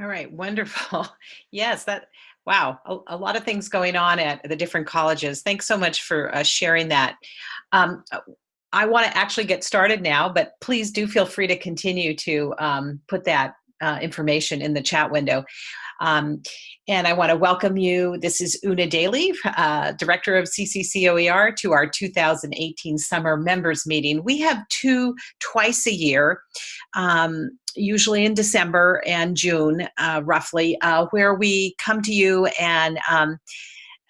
All right, wonderful. Yes, that, wow, a, a lot of things going on at the different colleges. Thanks so much for uh, sharing that. Um, I want to actually get started now, but please do feel free to continue to um, put that uh, information in the chat window. Um, and I want to welcome you. This is Una Daly, uh, Director of CCCOER, to our 2018 Summer Members Meeting. We have two twice a year, um, usually in December and June, uh, roughly, uh, where we come to you and um,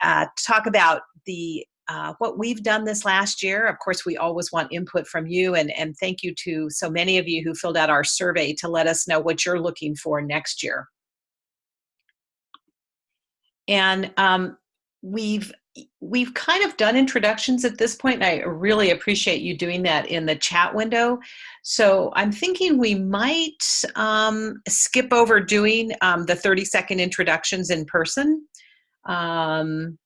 uh, talk about the uh, what we've done this last year. Of course, we always want input from you, and, and thank you to so many of you who filled out our survey to let us know what you're looking for next year. And um, we've we've kind of done introductions at this point, and I really appreciate you doing that in the chat window. So I'm thinking we might um, skip over doing um, the 30 second introductions in person. Um,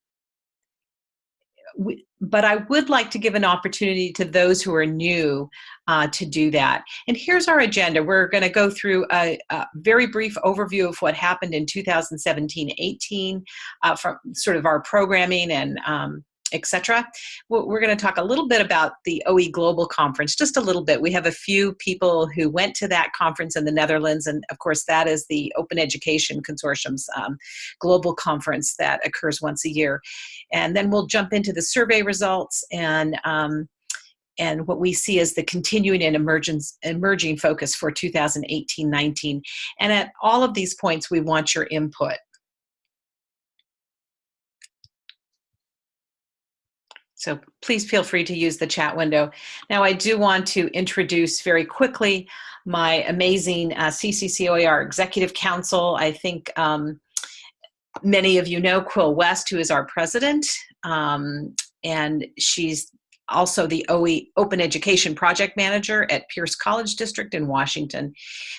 we, but I would like to give an opportunity to those who are new uh, to do that. And here's our agenda. We're going to go through a, a, very brief overview of what happened in 2017-18 uh, from sort of our programming and um, etc. We're going to talk a little bit about the OE Global Conference, just a little bit. We have a few people who went to that conference in the Netherlands, and of course that is the Open Education Consortium's um, global conference that occurs once a year. And then we'll jump into the survey results and um, and what we see as the continuing and emergence, emerging focus for 2018-19. And at all of these points, we want your input. So please feel free to use the chat window. Now I do want to introduce very quickly my amazing uh, CCCOER Executive Council. I think um, many of you know Quill West, who is our president, um, and she's also the OE Open Education Project Manager at Pierce College District in Washington.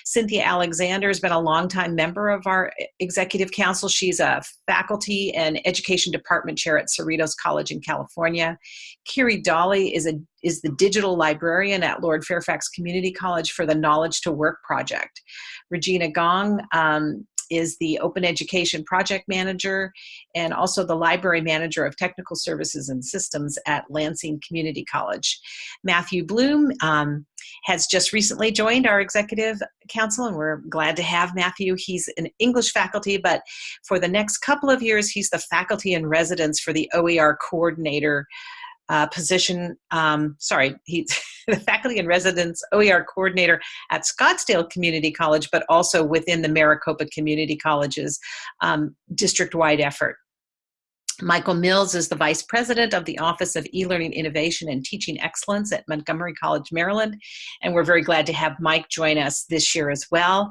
Cynthia Alexander has been a longtime member of our Executive Council. She's a faculty and education department chair at Cerritos College in California. Kiri Dolly is, a, is the digital librarian at Lord Fairfax Community College for the Knowledge to Work project. Regina Gong um, is the Open Education Project Manager and also the Library Manager of Technical Services and Systems at Lansing Community College. Matthew Bloom um, has just recently joined our Executive Council and we're glad to have Matthew. He's an English faculty, but for the next couple of years, he's the faculty in residence for the OER Coordinator uh, position, um, sorry, he's the faculty and residence OER coordinator at Scottsdale Community College, but also within the Maricopa Community College's um, district-wide effort. Michael Mills is the Vice President of the Office of E-Learning Innovation and Teaching Excellence at Montgomery College, Maryland. And we're very glad to have Mike join us this year as well.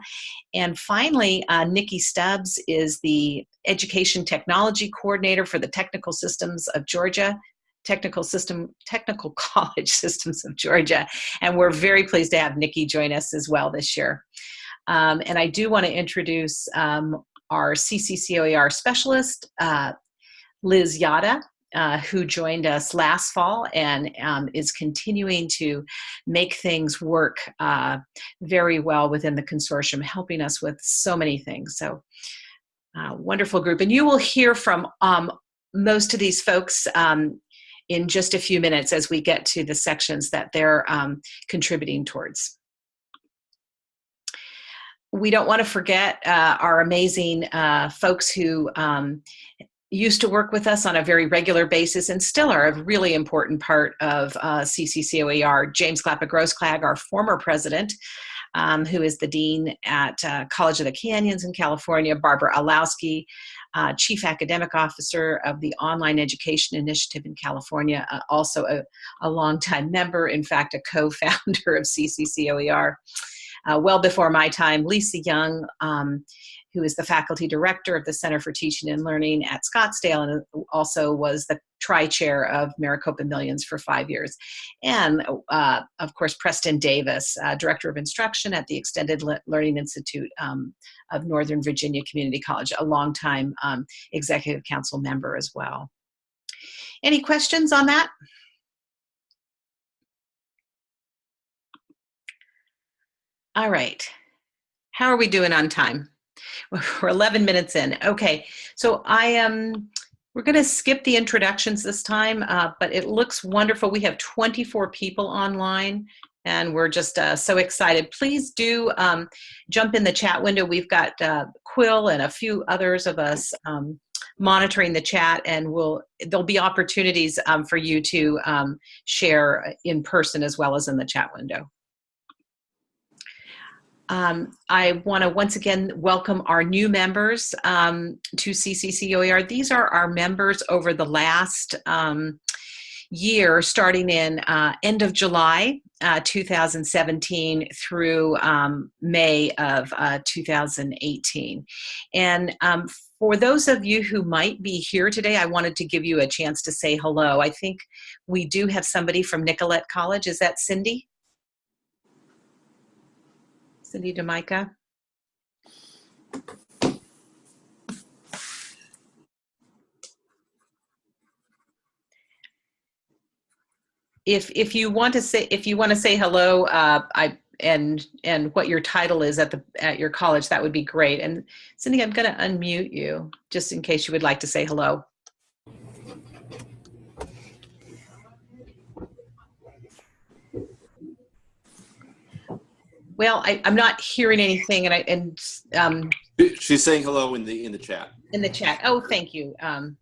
And finally, uh, Nikki Stubbs is the Education Technology Coordinator for the Technical Systems of Georgia Technical System, Technical College Systems of Georgia. And we're very pleased to have Nikki join us as well this year. Um, and I do want to introduce um, our CCCOER specialist, uh, Liz Yata, uh, who joined us last fall and um, is continuing to make things work uh, very well within the consortium, helping us with so many things. So uh, wonderful group. And you will hear from um, most of these folks um, in just a few minutes as we get to the sections that they're um, contributing towards. We don't want to forget uh, our amazing uh, folks who um, used to work with us on a very regular basis and still are a really important part of uh, CCCOER. James Glapa-Grossklag, our former president, um, who is the dean at uh, College of the Canyons in California, Barbara Illowsky, uh, Chief Academic Officer of the Online Education Initiative in California, uh, also a, a longtime member, in fact, a co-founder of CCCOER. Uh, well before my time, Lisa Young, um, who is the faculty director of the Center for Teaching and Learning at Scottsdale and also was the tri-chair of Maricopa Millions for five years. And uh, of course, Preston Davis, uh, director of instruction at the Extended Le Learning Institute um, of Northern Virginia Community College, a longtime um, executive council member as well. Any questions on that? All right. How are we doing on time? we're 11 minutes in. Okay, so I am, we're going to skip the introductions this time, uh, but it looks wonderful. We have 24 people online and we're just uh, so excited. Please do um, jump in the chat window. We've got uh, Quill and a few others of us um, monitoring the chat and we'll there'll be opportunities um, for you to um, share in person as well as in the chat window. Um, I want to once again welcome our new members um, to CCCOER. These are our members over the last um, year, starting in uh, end of July uh, 2017 through um, May of uh, 2018. And um, for those of you who might be here today, I wanted to give you a chance to say hello. I think we do have somebody from Nicolet College. Is that Cindy? Cindy DeMica? If if you want to say if you want to say hello, uh, I and and what your title is at the at your college, that would be great. And Cindy, I'm going to unmute you just in case you would like to say hello. Well, I, am not hearing anything, and I and um, she's saying hello in the in the chat. In the chat. Oh, thank you. Um,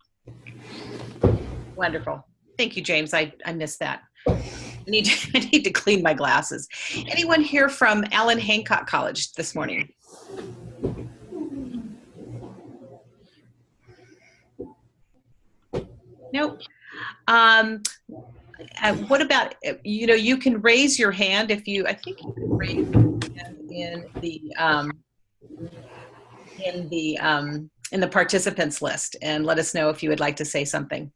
wonderful. Thank you, James. I I missed that. I need to, I need to clean my glasses. Anyone here from Allan Hancock College this morning? Nope. Um, uh, what about you know you can raise your hand if you I think you can raise your hand in the um, in the um, in the participants list and let us know if you would like to say something.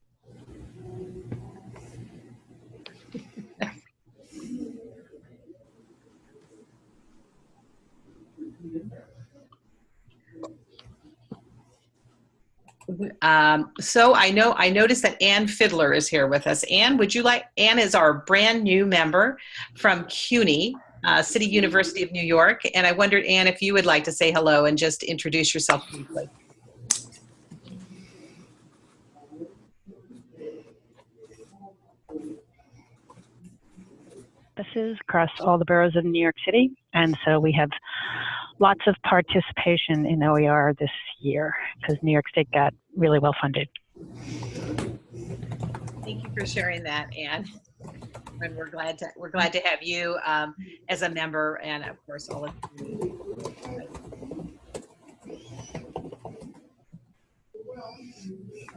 Um, so I know I noticed that Ann Fiddler is here with us. Ann, would you like? Ann is our brand new member from CUNY, uh, City University of New York, and I wondered, Ann, if you would like to say hello and just introduce yourself briefly. This is across all the boroughs of New York City, and so we have lots of participation in OER this year because New York State got really well funded. Thank you for sharing that, Ann. And we're glad to we're glad to have you um, as a member, and of course all of you.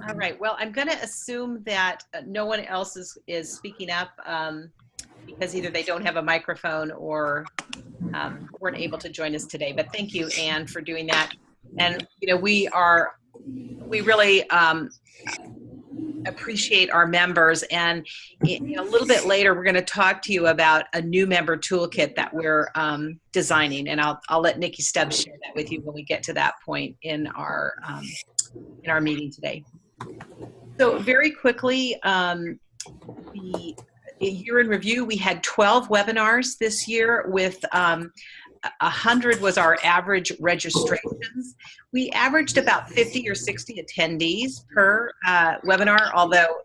All right. Well, I'm going to assume that no one else is is speaking up um, because either they don't have a microphone or um, weren't able to join us today. But thank you, Ann, for doing that. And you know, we are we really um, appreciate our members. And a little bit later, we're going to talk to you about a new member toolkit that we're um, designing. And I'll I'll let Nikki Stubbs share that with you when we get to that point in our um, in our meeting today. So very quickly, um, the year in review, we had 12 webinars this year with um, 100 was our average registrations. We averaged about 50 or 60 attendees per uh, webinar, although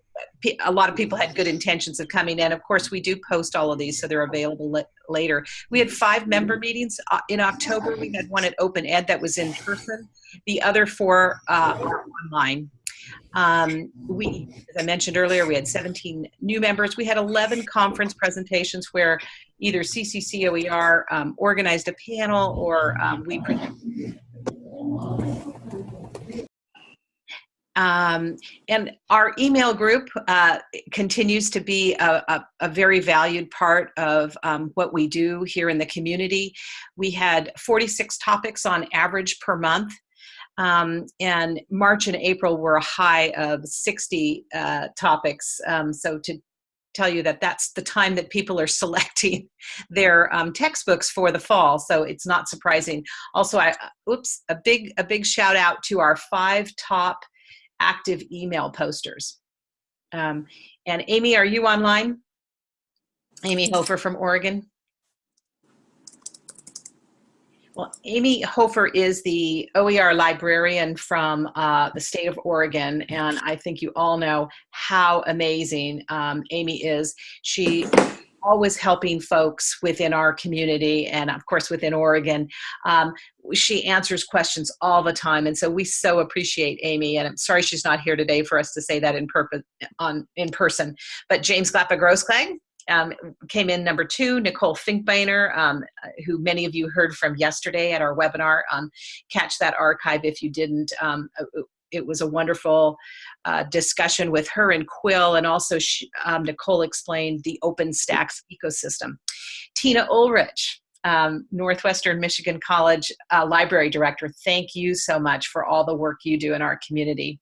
a lot of people had good intentions of coming in. Of course, we do post all of these, so they're available later. We had five member meetings uh, in October. We had one at Open Ed that was in person. The other four uh, are online. Um, we, as I mentioned earlier, we had 17 new members. We had 11 conference presentations where either CCCOER um, organized a panel or um, we um, and our email group uh, continues to be a, a, a, very valued part of um, what we do here in the community. We had 46 topics on average per month um, and March and April were a high of 60 uh, topics. Um, so to tell you that that's the time that people are selecting their um, textbooks for the fall. So it's not surprising. Also, I oops, a big a big shout out to our five top active email posters. Um, and Amy, are you online? Amy Hofer from Oregon. Well, Amy Hofer is the OER librarian from uh, the state of Oregon, and I think you all know how amazing um, Amy is. She always helping folks within our community and of course within Oregon. Um, she answers questions all the time and so we so appreciate Amy and I'm sorry she's not here today for us to say that in, on, in person. But James Glapa-Grossklag um, came in number two, Nicole Finkbeiner, um, who many of you heard from yesterday at our webinar. Um, catch that archive if you didn't. Um, it was a wonderful uh, discussion with her and Quill, and also she, um, Nicole explained the OpenStax ecosystem. Tina Ulrich, um, Northwestern Michigan College uh, Library Director, thank you so much for all the work you do in our community.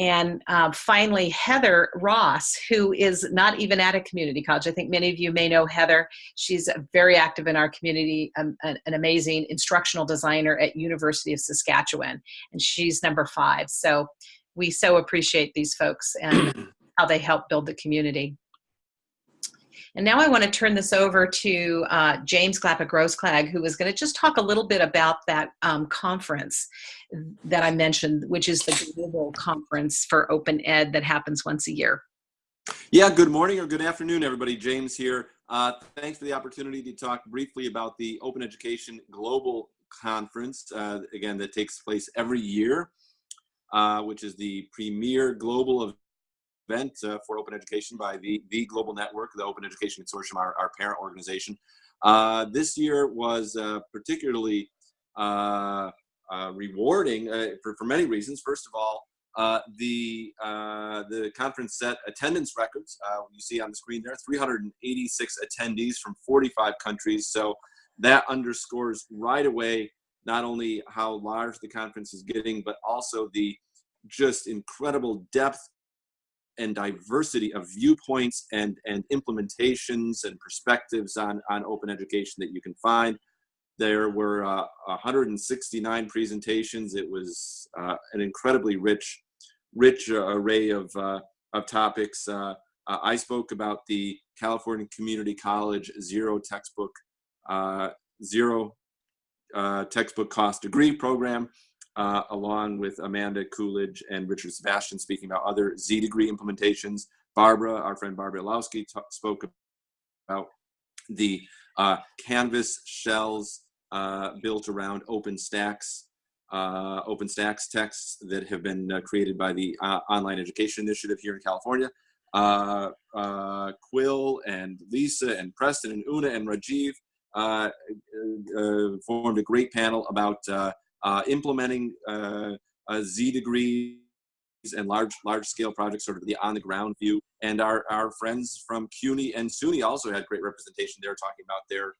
And uh, finally, Heather Ross, who is not even at a community college. I think many of you may know Heather. She's very active in our community, um, an, an, amazing instructional designer at University of Saskatchewan, and she's number five. So we so appreciate these folks and how they help build the community. And now I want to turn this over to uh, James Glapa-Grossklag, who is going to just talk a little bit about that um, conference that I mentioned, which is the global conference for open ed that happens once a year. Yeah, good morning or good afternoon, everybody. James here. Uh, thanks for the opportunity to talk briefly about the Open Education Global Conference, uh, again, that takes place every year, uh, which is the premier global event uh, for open education by the, the Global Network, the Open Education Consortium, our, our parent organization. Uh, this year was uh, particularly uh, uh, rewarding for, for many reasons. First of all, the, the conference set attendance records. you see on the screen there, 386 attendees from 45 countries. So that underscores right away not only how large the conference is getting, but also the just incredible depth and diversity of viewpoints and, and implementations and perspectives on, on open education that you can find. There were uh, 169 presentations. It was uh, an incredibly rich, rich uh, array of, uh, of topics. Uh, uh, I spoke about the California Community College zero textbook, zero textbook cost degree program uh, along with Amanda Coolidge and Richard Sebastian speaking about other Z degree implementations. Barbara, our friend Barbara Illowsky spoke about the uh, Canvas shells uh, built around OpenStax, uh, OpenStax texts that have been uh, created by the uh, Online Education Initiative here in California. Uh, Quill and Lisa and Preston and Una and Rajiv formed a great panel about implementing uh, Z degrees and large large scale projects, sort of the on the ground view. And our, our friends from CUNY and SUNY also had great representation there talking about their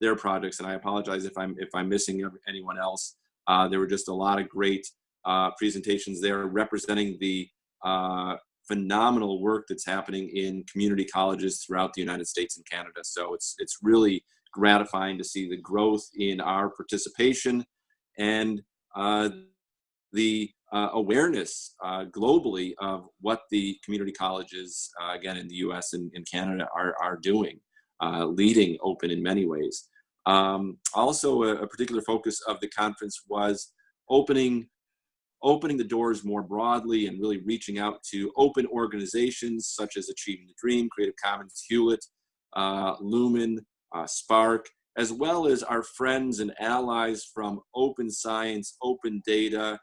their projects. And I apologize if I'm if I'm missing anyone else. Uh, there were just a lot of great uh, presentations there representing the uh, phenomenal work that's happening in community colleges throughout the United States and Canada. So it's it's really gratifying to see the growth in our participation and uh, the uh, awareness uh, globally of what the community colleges, uh, again in the US and in Canada, are, are doing, uh, leading open in many ways. Um, also, a, a, particular focus of the conference was opening opening the doors more broadly and really reaching out to open organizations such as Achieving the Dream, Creative Commons, Hewlett, uh, Lumen, SPARC, as well as our friends and allies from open science, open data,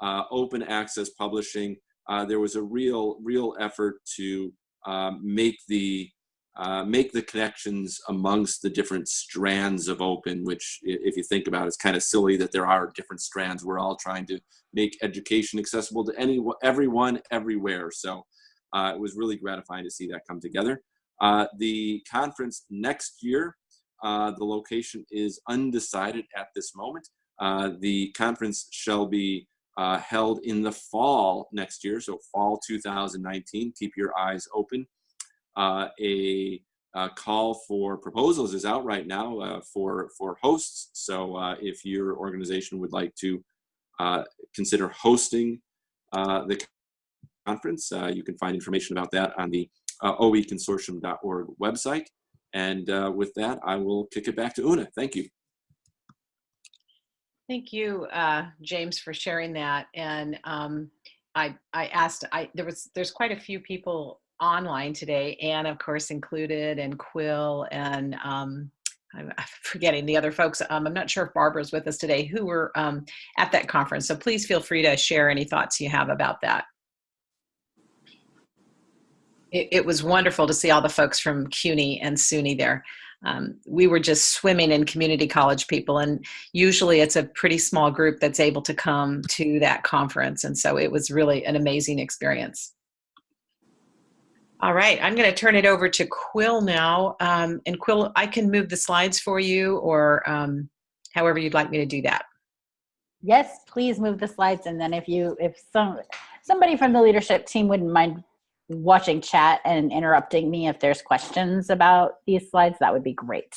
uh, open access publishing. Uh, there was a real, real effort to um, make the uh, make the connections amongst the different strands of open, which if you think about it, it's kind of silly that there are different strands. We're all trying to make education accessible to any, everyone, everywhere. So uh, it was really gratifying to see that come together. Uh, the conference next year the location is undecided at this moment. Uh, the conference shall be uh, held in the fall next year, so fall 2019. Keep your eyes open. Uh, a, call for proposals is out right now uh, for, for hosts. So uh, if your organization would like to consider hosting the conference, you can find information about that on the oeconsortium.org website. And uh, with that, I will kick it back to Una. Thank you. Thank you, uh, James, for sharing that. And um, I, I asked, I there was there's quite a few people online today, Ann, of course, included, and Quill, and um, I'm forgetting the other folks. Um, I'm not sure if Barbara's with us today, who were um, at that conference. So please feel free to share any thoughts you have about that. It, it was wonderful to see all the folks from CUNY and SUNY there. Um, we were just swimming in community college people and usually it's a pretty small group that's able to come to that conference and so it was really an amazing experience. All right i'm going to turn it over to quill now. Um, and quill i can move the slides for you or um, however you'd like me to do that. Yes please move the slides and then if you if some somebody from the leadership team wouldn't mind watching chat and interrupting me if there's questions about these slides, that would be great.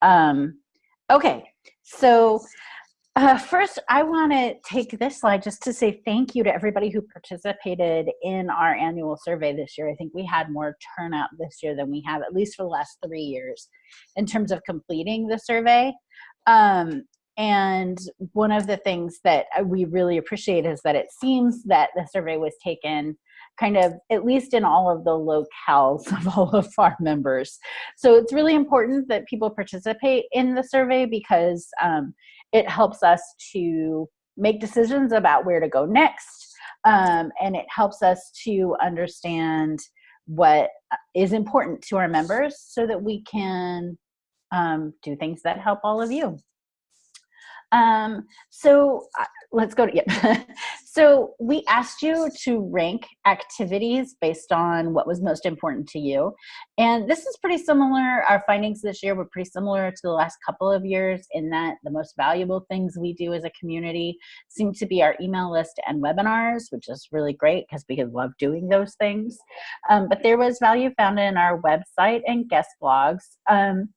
Um, okay, so uh, first I want to take this slide just to say thank you to everybody who participated in our annual survey this year. I think we had more turnout this year than we have, at least for the last three years, in terms of completing the survey. Um, and one of the things that we really appreciate is that it seems that the survey was taken kind of at least in all of the locales of all of our members. So it's really important that people participate in the survey because um, it helps us to make decisions about where to go next. Um, and it helps us to understand what is important to our members so that we can um, do things that help all of you. Um, so uh, let's go to, yeah. so we asked you to rank activities based on what was most important to you. And this is pretty similar, our findings this year were pretty similar to the last couple of years in that the most valuable things we do as a community seem to be our email list and webinars, which is really great because we love doing those things. Um, but there was value found in our website and guest blogs. Um,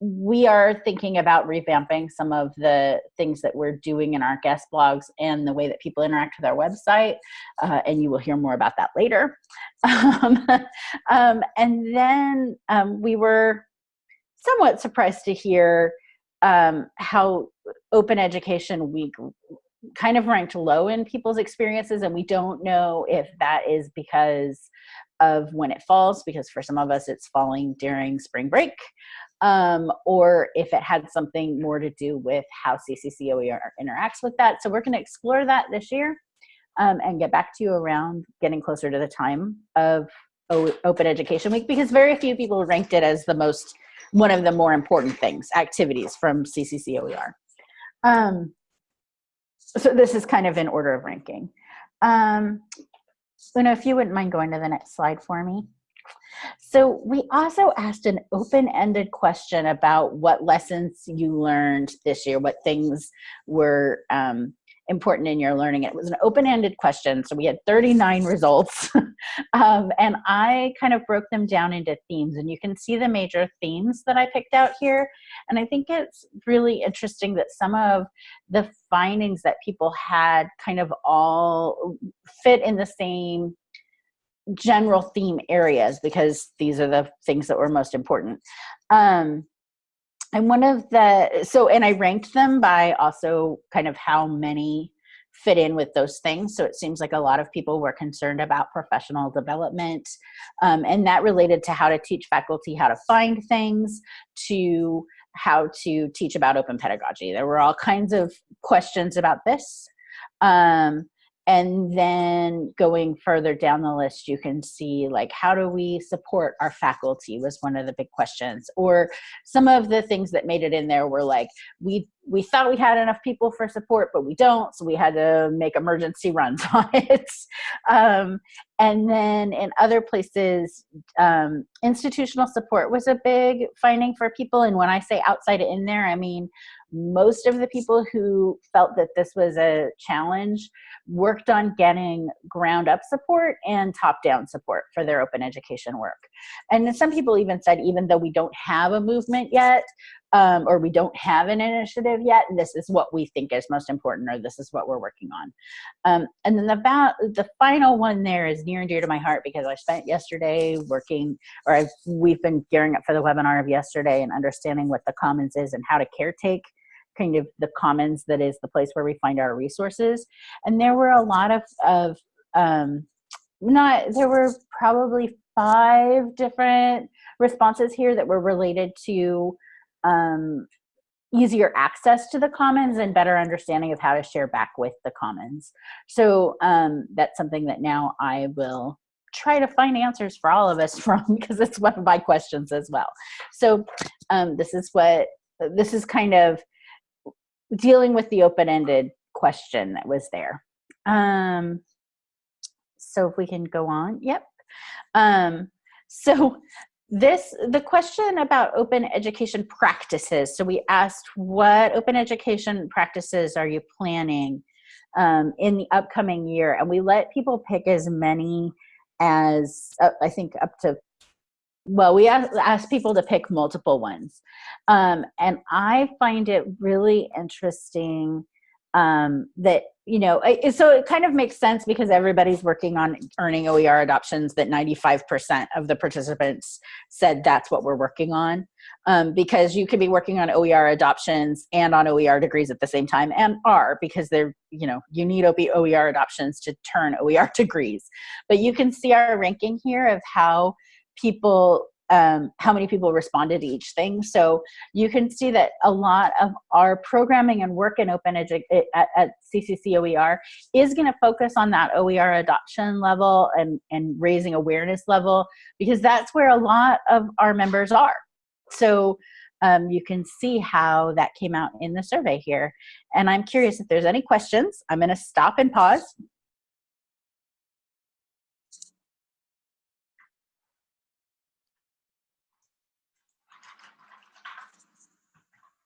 we are thinking about revamping some of the things that we're doing in our guest blogs and the way that people interact with our website uh, and you will hear more about that later. Um, um, and then um, we were somewhat surprised to hear um, how open education week kind of ranked low in people's experiences and we don't know if that is because of when it falls because for some of us it's falling during spring break um, or if it had something more to do with how CCCOER interacts with that. So we're going to explore that this year um, and get back to you around getting closer to the time of o Open Education Week because very few people ranked it as the most, one of the more important things, activities from CCCOER. Um, so this is kind of in order of ranking. Um, Una, if you wouldn't mind going to the next slide for me. So we also asked an open-ended question about what lessons you learned this year, what things were um, important in your learning. It was an open-ended question, so we had 39 results. um, and I kind of broke them down into themes, and you can see the major themes that I picked out here. And I think it's really interesting that some of the findings that people had kind of all fit in the same general theme areas because these are the things that were most important. Um, and one of the, so, and I ranked them by also kind of how many fit in with those things. So it seems like a lot of people were concerned about professional development um, and that related to how to teach faculty how to find things, to how to teach about open pedagogy. There were all kinds of questions about this. Um, and then going further down the list you can see like how do we support our faculty was one of the big questions. Or some of the things that made it in there were like we we thought we had enough people for support but we don't so we had to make emergency runs on it. Um, and then in other places um, institutional support was a big finding for people. And when i say outside in there i mean most of the people who felt that this was a challenge worked on getting ground up support and top down support for their open education work. And some people even said, even though we don't have a movement yet, um, or we don't have an initiative yet, this is what we think is most important, or this is what we're working on. Um, and then the, the final one there is near and dear to my heart because I spent yesterday working, or I've, we've been gearing up for the webinar of yesterday and understanding what the commons is and how to caretake kind of the commons that is the place where we find our resources. And there were a lot of, of um, not, there were probably five different responses here that were related to um, easier access to the commons and better understanding of how to share back with the commons. So um, that's something that now I will try to find answers for all of us from because it's one of my questions as well. So um, this is what, this is kind of dealing with the open-ended question that was there. Um, so if we can go on, yep. Um, so this, the question about open education practices. So we asked what open education practices are you planning um, in the upcoming year? And we let people pick as many as, uh, I think up to, well, we ask, asked people to pick multiple ones. Um, and I find it really interesting um, that you know so it kind of makes sense because everybody's working on earning oer adoptions that 95% of the participants said that's what we're working on um, because you could be working on oer adoptions and on oer degrees at the same time and are because they're you know you need oer adoptions to turn oer degrees but you can see our ranking here of how people um, how many people responded to each thing. So you can see that a lot of our programming and work in Open Edu at, at CCC OER is going to focus on that OER adoption level and, and raising awareness level because that's where a lot of our members are. So um, you can see how that came out in the survey here. And I'm curious if there's any questions. I'm going to stop and pause.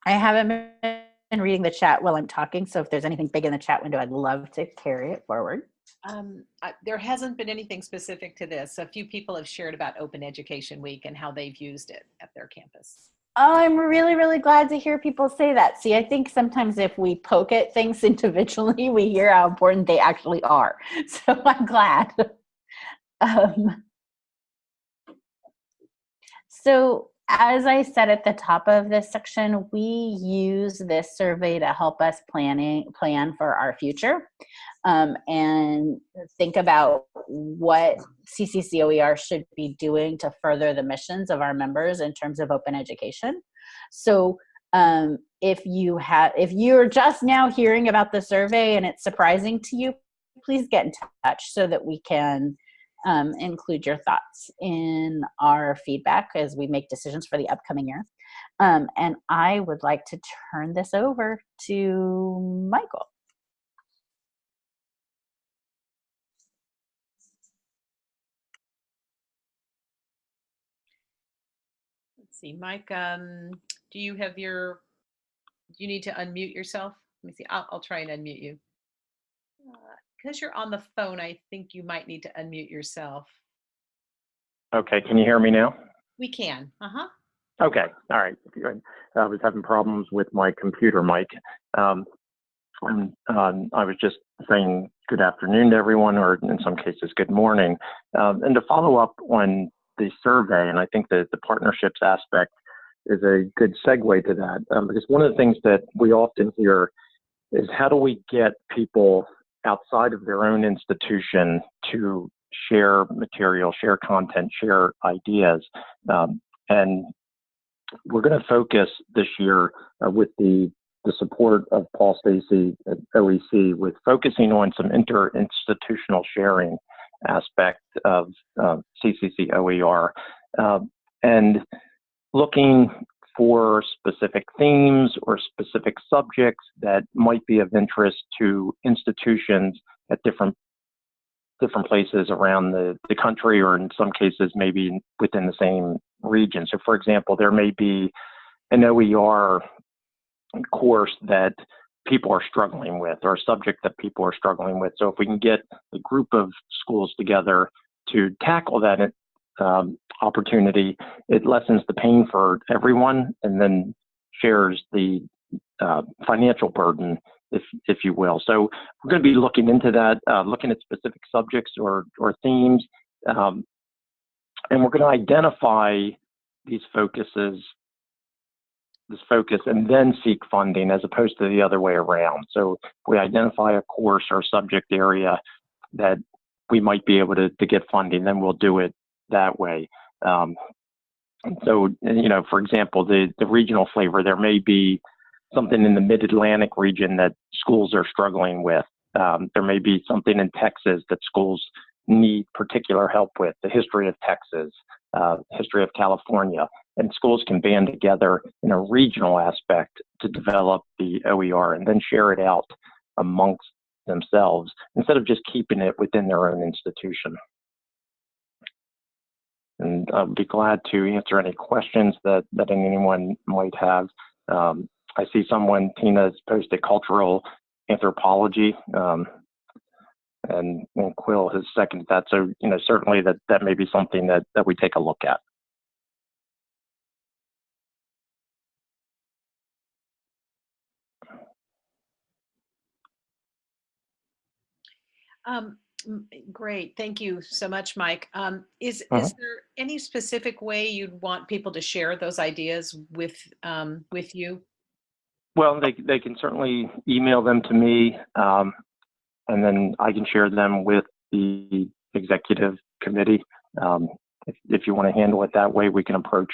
I haven't been reading the chat while I'm talking, so if there's anything big in the chat window, I'd love to carry it forward. Um, I, there hasn't been anything specific to this. A few people have shared about Open Education Week and how they've used it at their campus. Oh, I'm really, really glad to hear people say that. See, I think sometimes if we poke at things individually, we hear how important they actually are. So I'm glad. um, so as I said at the top of this section, we use this survey to help us planning plan for our future um, and think about what CCCOER should be doing to further the missions of our members in terms of open education. So um, if you have, if you're just now hearing about the survey and it's surprising to you, please get in touch so that we can um, include your thoughts in our feedback as we make decisions for the upcoming year. Um, and I would like to turn this over to Michael. Let's see, Mike, um, do you have your, do you need to unmute yourself? Let me see, I'll, I'll try and unmute you. Because you're on the phone, I think you might need to unmute yourself. Okay, can you hear me now? We can. Uh-huh. Okay, all right. Good. I was having problems with my computer mic. Um, and, um, I was just saying good afternoon to everyone, or in some cases, good morning. Um, and to follow up on the survey, and I think that the partnerships aspect is a good segue to that, um, because one of the things that we often hear is how do we get people outside of their own institution to share material, share content, share ideas. Um, and we're going to focus this year uh, with the, the support of Paul Stacey at OEC with focusing on some inter-institutional sharing aspect of uh, CCC OER uh, and looking for specific themes or specific subjects that might be of interest to institutions at different different places around the, the country or in some cases maybe within the same region. So for example, there may be an OER course that people are struggling with or a subject that people are struggling with. So if we can get a group of schools together to tackle that um, opportunity, it lessens the pain for everyone and then shares the uh, financial burden, if if you will. So we're going to be looking into that, uh, looking at specific subjects or or themes, um, and we're going to identify these focuses this focus and then seek funding as opposed to the other way around. So we identify a course or subject area that we might be able to, to get funding, then we'll do it that way. Um, so, you know, for example, the, the regional flavor, there may be something in the mid-Atlantic region that schools are struggling with. Um, there may be something in Texas that schools need particular help with, the history of Texas, uh, history of California, and schools can band together in a regional aspect to develop the OER and then share it out amongst themselves instead of just keeping it within their own institution. And I'll be glad to answer any questions that, that anyone might have. Um, I see someone, Tina's posted cultural anthropology. Um, and, and Quill has seconded that. So, you know, certainly that, that may be something that, that we take a look at. Um, great, thank you so much, Mike. Um, is, Uh-huh. is there any specific way you'd want people to share those ideas with, um, with you? Well, they, they can certainly email them to me, um, and then I can share them with the executive committee. Um, if, if you want to handle it that way, we can approach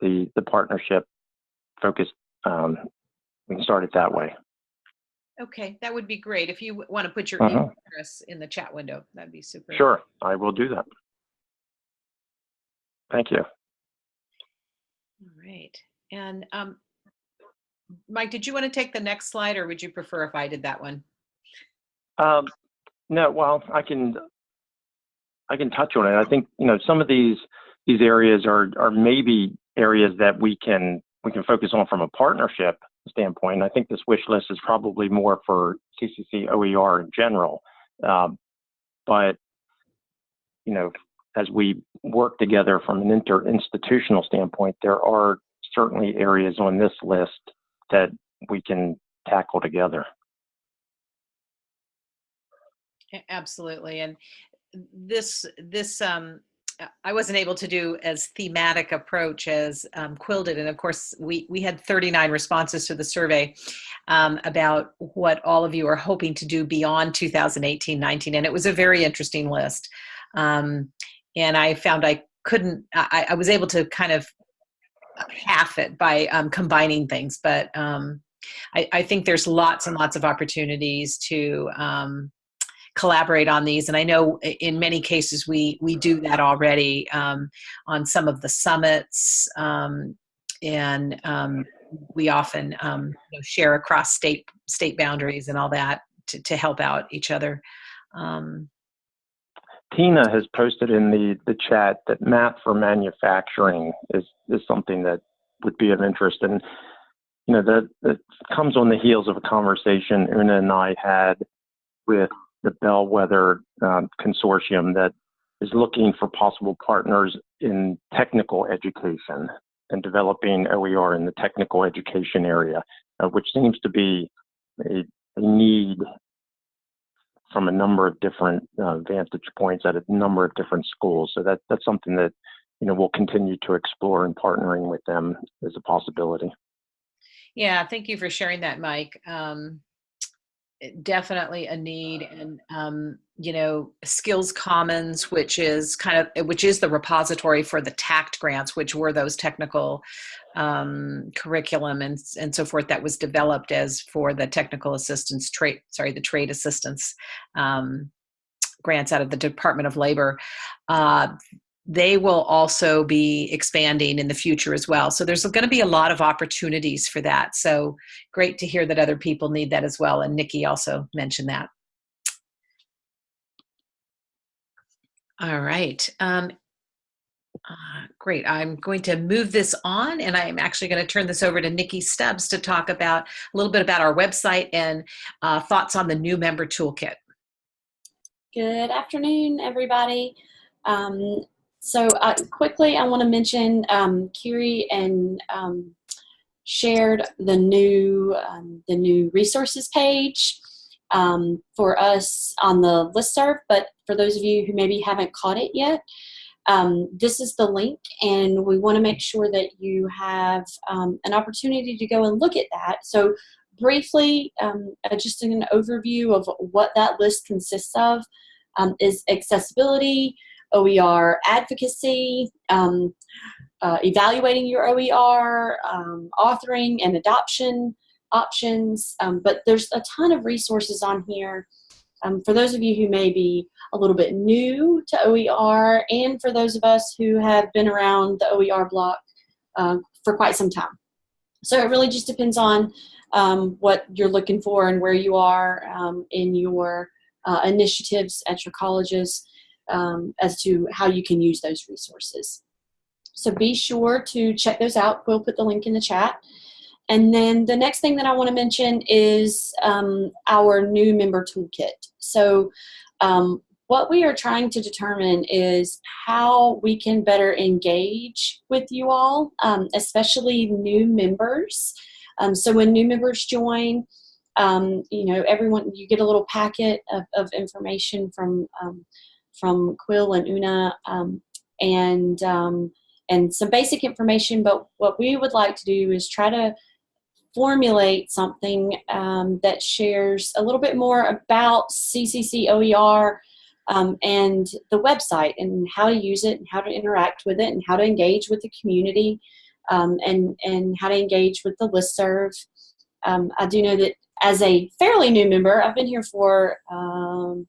the, the partnership focus. Um, we can start it that way. Okay, that would be great. If you want to put your Uh-huh. email address in the chat window, that'd be super. Sure, I will do that. Thank you. All right. And um, Mike, did you want to take the next slide or would you prefer if I did that one? Um, no, well, I can, I can touch on it. I think, you know, some of these, these areas are, are maybe areas that we can, we can focus on from a partnership standpoint. I think this wish list is probably more for CCC OER in general. Um, but, you know, as we work together from an inter-institutional standpoint, there are certainly areas on this list that we can tackle together. Absolutely. And this, this, um, I wasn't able to do as thematic approach as um, Quill did. And of course, we, we had 39 responses to the survey um, about what all of you are hoping to do beyond 2018-19. And it was a very interesting list. Um, and I found I couldn't, I, I was able to kind of half it by um, combining things. But um, I, I think there's lots and lots of opportunities to um, collaborate on these and i know in many cases we we do that already um, on some of the summits um, and um, we often um, you know, share across state state boundaries and all that to, to help out each other um, Tina has posted in the, the chat that math for manufacturing is, is something that would be of interest. And, you know, that, that comes on the heels of a conversation Una and I had with the Bellwether um, Consortium that is looking for possible partners in technical education and developing OER in the technical education area, uh, which seems to be a, a, need from a number of different uh, vantage points at a number of different schools. So that, that's something that you know we'll continue to explore and partnering with them as a possibility. Yeah, thank you for sharing that, Mike. Um, definitely a need and um, you know skills commons which is kind of which is the repository for the TAACCCT grants which were those technical um, curriculum and, and so forth that was developed as for the technical assistance trade sorry the trade assistance um, grants out of the department of labor. Uh, they will also be expanding in the future as well. So there's going to be a lot of opportunities for that. So great to hear that other people need that as well. And Nikki also mentioned that. All right. Um, uh, great. I'm going to move this on and I'm actually going to turn this over to Nikki Stubbs to talk about a little bit about our website and uh, thoughts on the new member toolkit. Good afternoon, everybody. Um, so uh, quickly, I want to mention um, Kiri and um, shared the new um, the new resources page um, for us on the listserv. But for those of you who maybe haven't caught it yet, um, this is the link, and we want to make sure that you have um, an opportunity to go and look at that. So briefly, uh, just an overview of what that list consists of is accessibility, OER advocacy, um, uh, evaluating your OER, um, authoring and adoption options, um, but there's a ton of resources on here. Um, for those of you who may be a little bit new to OER and for those of us who have been around the OER block uh, for quite some time. So it really just depends on um, what you're looking for and where you are um, in your uh, initiatives at your colleges um, as to how you can use those resources. So be sure to check those out. We'll put the link in the chat. And then the next thing that I want to mention is um, our new member toolkit. So um, what we are trying to determine is how we can better engage with you all, um, especially new members. Um, so when new members join, um, you know, everyone, you get a little packet of, of information from, um, from Quill and Una and and some basic information, but what we would like to do is try to formulate something um, that shares a little bit more about CCC OER um, and the website and how to use it and how to interact with it and how to engage with the community um, and, and how to engage with the listserv. Um, I do know that as a fairly new member, I've been here for um,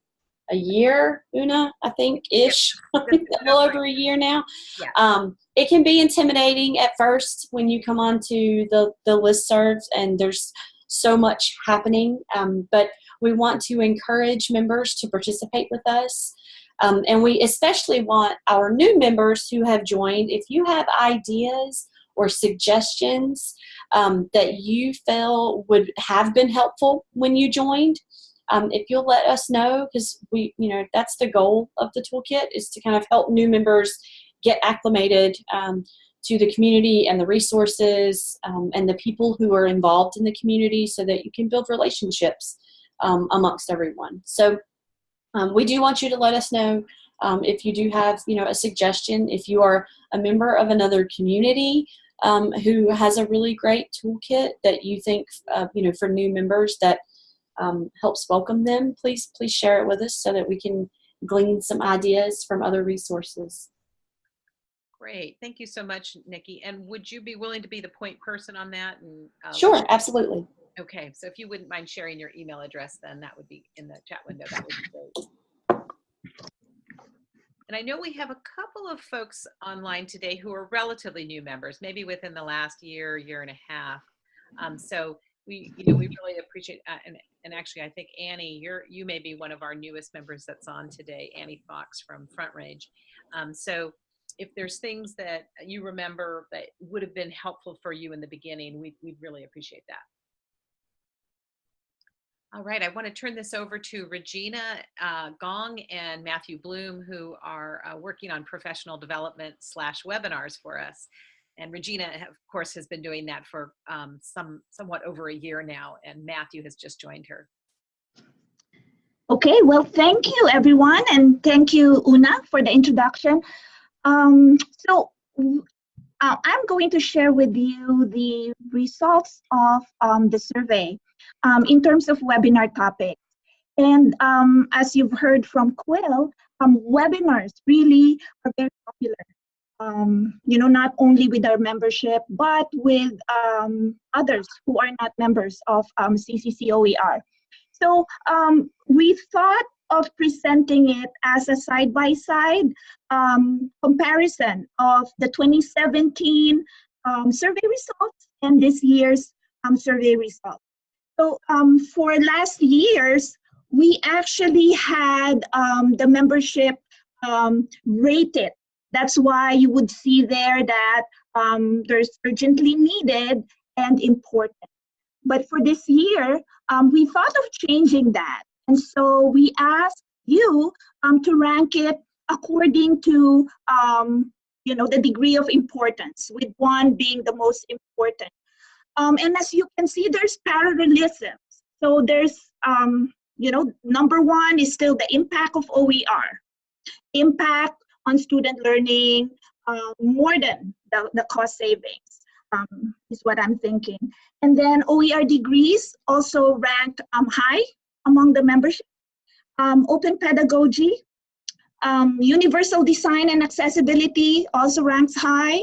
a year, Una, I think, ish, a little over a year now. Yeah. Um, it can be intimidating at first when you come onto the, the listservs and there's so much happening, um, but we want to encourage members to participate with us. Um, and we especially want our new members who have joined, if you have ideas or suggestions um, that you feel would have been helpful when you joined, um, if you'll let us know, because we, you know, that's the goal of the toolkit is to kind of help new members get acclimated um, to the community and the resources um, and the people who are involved in the community so that you can build relationships um, amongst everyone. So um, we do want you to let us know um, if you do have, you know, a suggestion, if you are a member of another community who has a really great toolkit that you think, uh, you know, for new members that um, helps welcome them, please, please share it with us so that we can glean some ideas from other resources. Great. Thank you so much, Nikki. And would you be willing to be the point person on that? And uh, Sure, absolutely. Okay, so if you wouldn't mind sharing your email address, then that would be in the chat window. That would be great. And I know we have a couple of folks online today who are relatively new members, maybe within the last year, year and a half. Um, so we, you know, we really appreciate, uh, and, and actually I think Annie, you're, you may be one of our newest members that's on today, Annie Fox from Front Range. Um, so if there's things that you remember that would have been helpful for you in the beginning, we, we'd really appreciate that. All right, I want to turn this over to Regina uh, Gong and Matthew Bloom, who are uh, working on professional development slash webinars for us. And Regina, of course, has been doing that for um, some somewhat over a year now, and Matthew has just joined her. Okay, well, thank you, everyone, and thank you, Una, for the introduction. Um, so uh, I'm going to share with you the results of um, the survey um, in terms of webinar topics. And um, as you've heard from Quill, um, webinars really are very popular. Um, you know, not only with our membership, but with um, others who are not members of um, CCCOER. So um, we thought of presenting it as a side-by-side um, comparison of the 2017 um, survey results and this year's um, survey results. So for last year's, we actually had the membership rated. That's why you would see there that there's urgently needed and important. But for this year, we thought of changing that. And so we asked you um, to rank it according to, um, you know, the degree of importance, with one being the most important. Um, and as you can see, there's parallelisms. So there's, um, you know, number one is still the impact of OER. Impact on student learning uh, more than the, the cost savings um, is what I'm thinking. And then OER degrees also ranked um, high among the membership. Um, open pedagogy, um, universal design and accessibility also ranks high.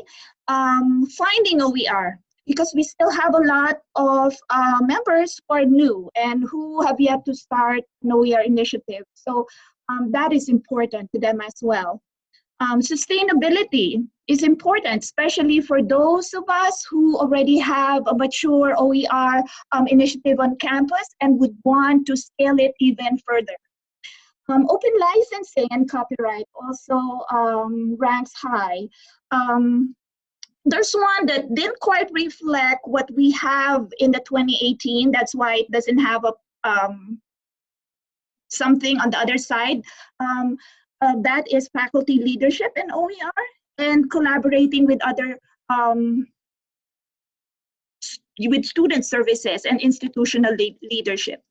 Um, finding OER, because we still have a lot of uh, members who are new and who have yet to start an OER initiative. So that is important to them as well. Um, sustainability is important, especially for those of us who already have a mature OER um, initiative on campus and would want to scale it even further. Um, open licensing and copyright also um, ranks high. Um, there's one that didn't quite reflect what we have in the 2018. That's why it doesn't have a um, something on the other side. Um, uh, that is faculty leadership in OER and collaborating with other um, with student services and institutional le leadership.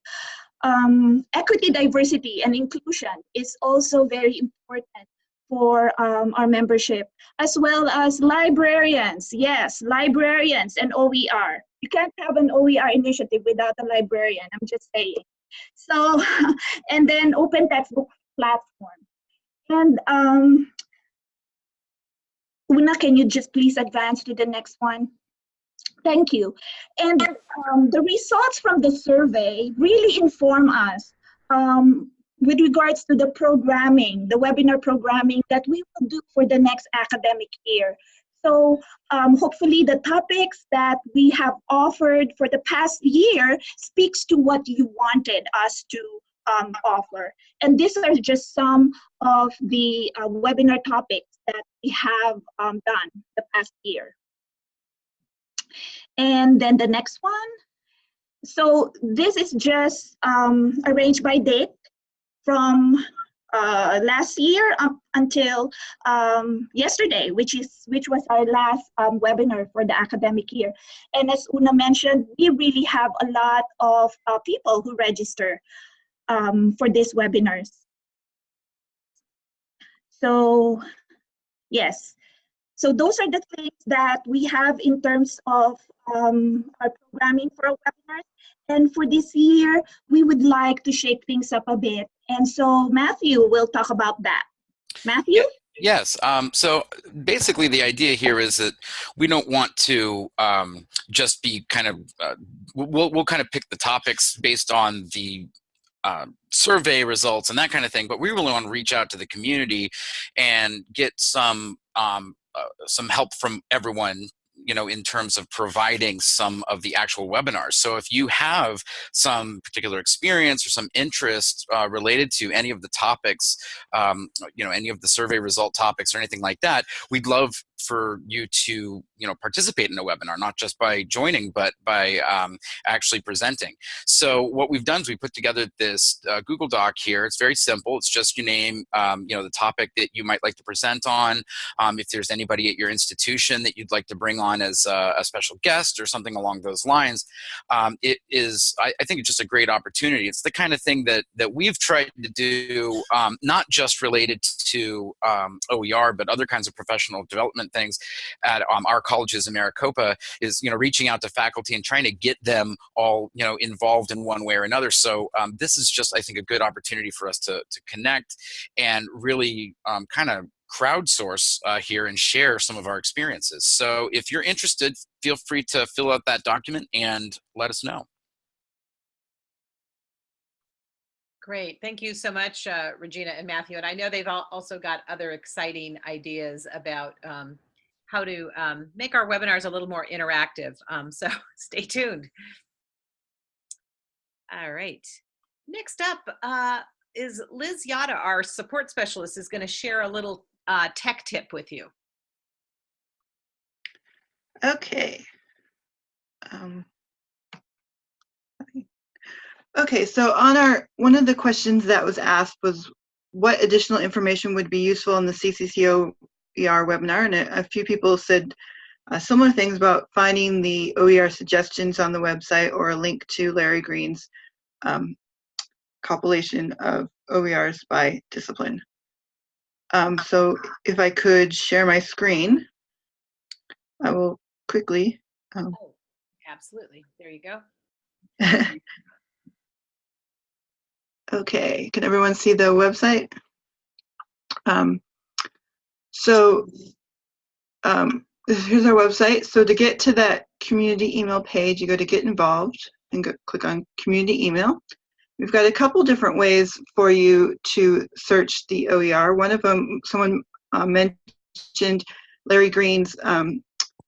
Um, equity, diversity, and inclusion is also very important for um, our membership, as well as librarians. Yes, librarians and OER. You can't have an OER initiative without a librarian, I'm just saying. So, and then open textbook platform. And um, Una, can you just please advance to the next one? Thank you. And um, the results from the survey really inform us um, with regards to the programming, the webinar programming that we will do for the next academic year. So um, hopefully the topics that we have offered for the past year speaks to what you wanted us to um, offer. And these are just some of the uh, webinar topics that we have um, done the past year. And then the next one. So this is just um, arranged by date from uh, last year up until um, yesterday, which is which was our last um, webinar for the academic year. And as Una mentioned, we really have a lot of uh, people who register um, for these webinars. So yes, so those are the things that we have in terms of um, our programming for our webinars. And for this year, we would like to shake things up a bit. And so Matthew will talk about that. Matthew? Yes. Um, so basically, the idea here is that we don't want to um, just be kind of uh, we'll we'll kind of pick the topics based on the uh, survey results and that kind of thing, but we really want to reach out to the community and get some um, uh, some help from everyone you know, in terms of providing some of the actual webinars. So if you have some particular experience or some interest uh, related to any of the topics, um, you know, any of the survey result topics or anything like that, we'd love for you to you know participate in a webinar not just by joining but by um, actually presenting. So what we've done is we put together this uh, google doc here. It's very simple. It's just your name um, you know the topic that you might like to present on um, if there's anybody at your institution that you'd like to bring on as a, a special guest or something along those lines. Um, it is I, I, think it's just a great opportunity. It's the kind of thing that that we've tried to do um, not just related to um, OER but other kinds of professional development things at um, our colleges in Maricopa is you know reaching out to faculty and trying to get them all you know involved in one way or another. So um, this is just I think a good opportunity for us to to connect and really um, kind of crowdsource uh, here and share some of our experiences. So if you're interested, feel free to fill out that document and let us know. Great. Thank you so much, uh, Regina and Matthew. And I know they've also got other exciting ideas about um, how to um, make our webinars a little more interactive. Um, so stay tuned. All right. Next up uh, is Liz Yata, our support specialist, is going to share a little uh, tech tip with you. Okay. Um, okay, so on our, one of the questions that was asked was what additional information would be useful in the CCCO OER webinar, and a, a few people said uh, similar things about finding the OER suggestions on the website or a link to Larry Green's um, compilation of OERs by discipline. Um, so if I could share my screen, I will quickly. Um, Oh, absolutely. There you go. okay, can everyone see the website? Um, so um, here's our website. So to get to that community email page, you go to get involved and go, click on community email. We've got a couple different ways for you to search the OER. One of them, someone uh, mentioned Larry Green's um,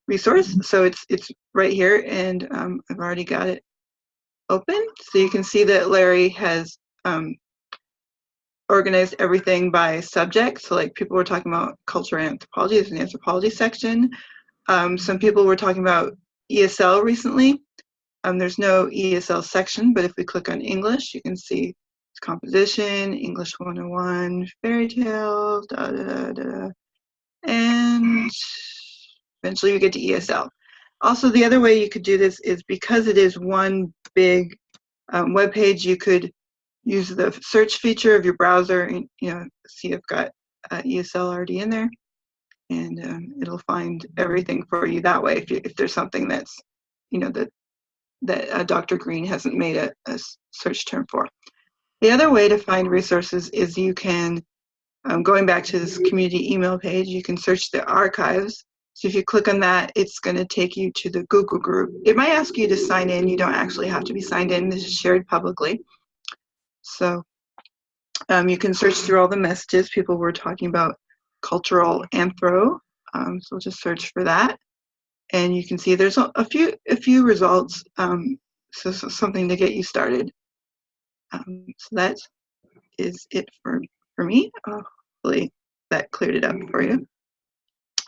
resource. So it's it's right here, and um, I've already got it open. So you can see that Larry has um, organized everything by subject. So like people were talking about culture and anthropology, there's an anthropology section. Um, some people were talking about ESL recently. Um, there's no ESL section, but if we click on English, you can see composition, English 101, fairy tales, da da da da, and eventually we get to ESL. Also, the other way you could do this is because it is one big um, web page, you could use the search feature of your browser and you know see I've got uh, ESL already in there, and um, it'll find everything for you that way. If, you, if there's something that's you know that that uh, Dr. Green hasn't made a, a, search term for. The other way to find resources is you can, um, going back to this community email page, you can search the archives. So if you click on that, it's going to take you to the Google group. It might ask you to sign in. You don't actually have to be signed in. This is shared publicly. So um, you can search through all the messages. People were talking about cultural anthro. Um, so just search for that and you can see there's a, few a few results um, so, so, something to get you started um, so that is it for for me hopefully that cleared it up for you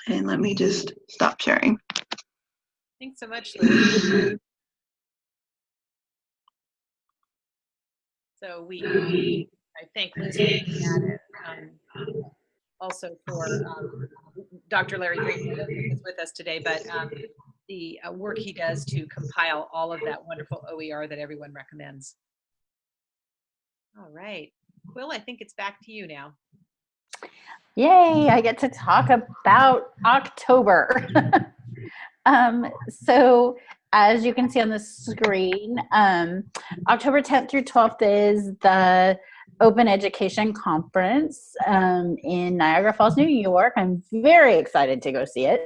and let me just stop sharing Thanks so much, So we, I thank Liz looking at it. Um, also for um, Dr. Larry Green, who is with us today, but um, the uh, work he does to compile all of that wonderful OER that everyone recommends. All right. Quill, I think it's back to you now. Yay, I get to talk about October. um, so as you can see on the screen, um, October 10th through 12th is the Open Education Conference um, in Niagara Falls, New York. I'm very excited to go see it